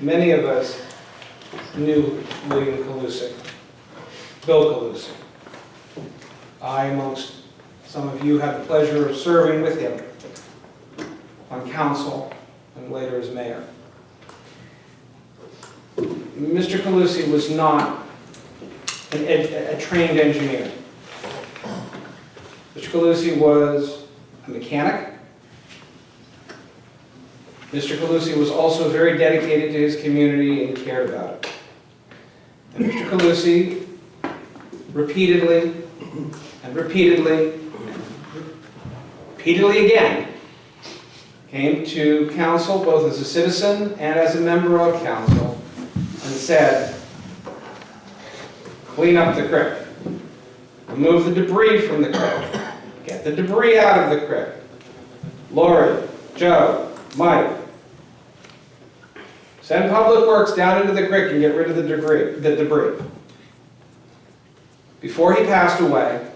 many of us knew William Calusic, Bill Calusic. I, amongst some of you, had the pleasure of serving with him on council and later as mayor. Mr. Calusi was not a trained engineer. Mr. Calusi was a mechanic. Mr. Calusi was also very dedicated to his community and cared about it. And Mr. Calusi repeatedly and repeatedly, repeatedly again, came to council both as a citizen and as a member of council and said, clean up the creek, remove the debris from the creek, get the debris out of the creek. Lori, Joe, Mike, send Public Works down into the creek and get rid of the debris, the debris. Before he passed away,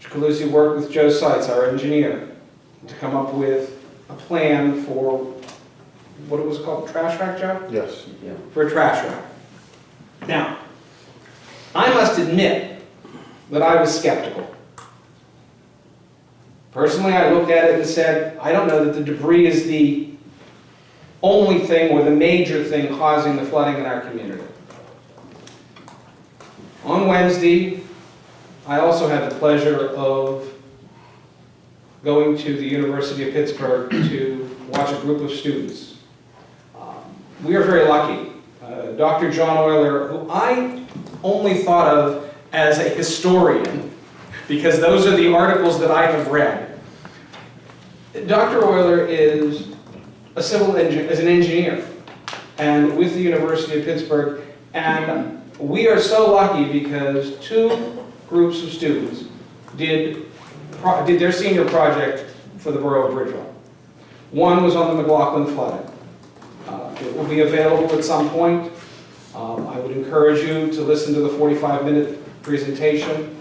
Mr. Calusi worked with Joe Seitz, our engineer, to come up with a plan for, what it was called, trash rack, Joe? Yes. For a trash rack. Now, I must admit that I was skeptical. Personally, I looked at it and said, I don't know that the debris is the only thing or the major thing causing the flooding in our community. On Wednesday, I also had the pleasure of going to the University of Pittsburgh to watch a group of students. Um, We are very lucky. Uh, Dr. John Oyler, who I only thought of as a historian, because those are the articles that I have read. Dr. Oyler is a civil is an engineer, and with the University of Pittsburgh, and we are so lucky because two groups of students did, did their senior project for the borough of Bridgeville. One was on the McLaughlin flooding. Uh, It will be available at some point. Um, I would encourage you to listen to the 45-minute presentation.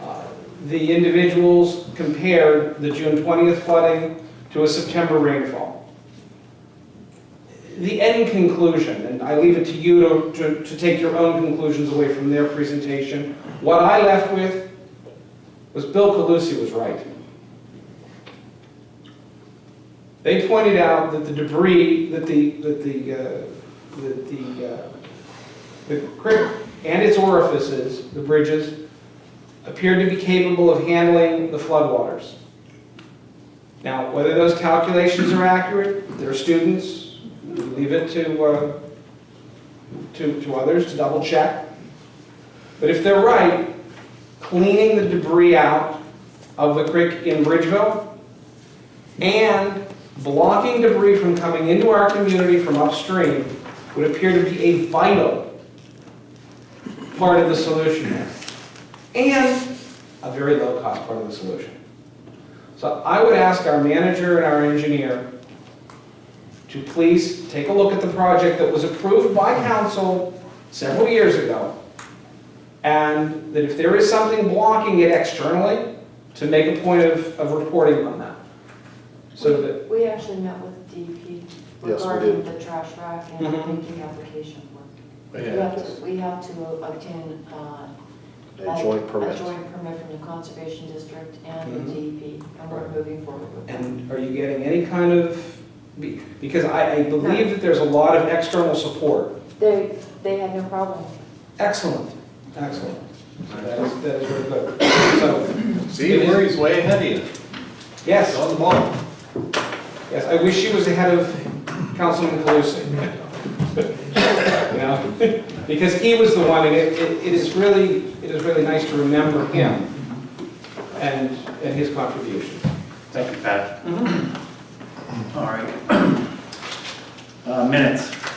Uh, The individuals compared the June 20th flooding to a September rainfall. The end conclusion, and I leave it to you to- to, to take your own conclusions away from their presentation. What I left with was Bill Calusi was right. They pointed out that the debris, that the, that the, uh, that the, uh, the creek and its orifices, the bridges, appeared to be capable of handling the floodwaters. Now, whether those calculations are accurate, they're students, leave it to, uh, to, to others to double check. But if they're right, cleaning the debris out of the creek in Bridgeville and blocking debris from coming into our community from upstream would appear to be a vital part of the solution. And a very low-cost part of the solution. So I would ask our manager and our engineer to please take a look at the project that was approved by council several years ago. And that if there is something blocking it externally, to make a point of, of reporting on that. So that, We actually met with DEP we regarding did. the trash rack and Mhm. making application for. it. We Yeah. have to, we have to obtain uh, A joint A permit. joint permit from the Conservation District and the DEP, and we're moving forward with that. and are you getting any kind of, be- because I, I believe that there's a lot of external support. They, they had no problem. Excellent, excellent. That is, that is very good. So, See, where he's way ahead of you. yes. He's on the ball. Yes, I wish she was ahead of Councilman Calusi. You know, because he was the one, and it, it it is really, it is really nice to remember him and, and his contribution. Thank you, Pat. Mm-hmm. All right. Uh, Minutes.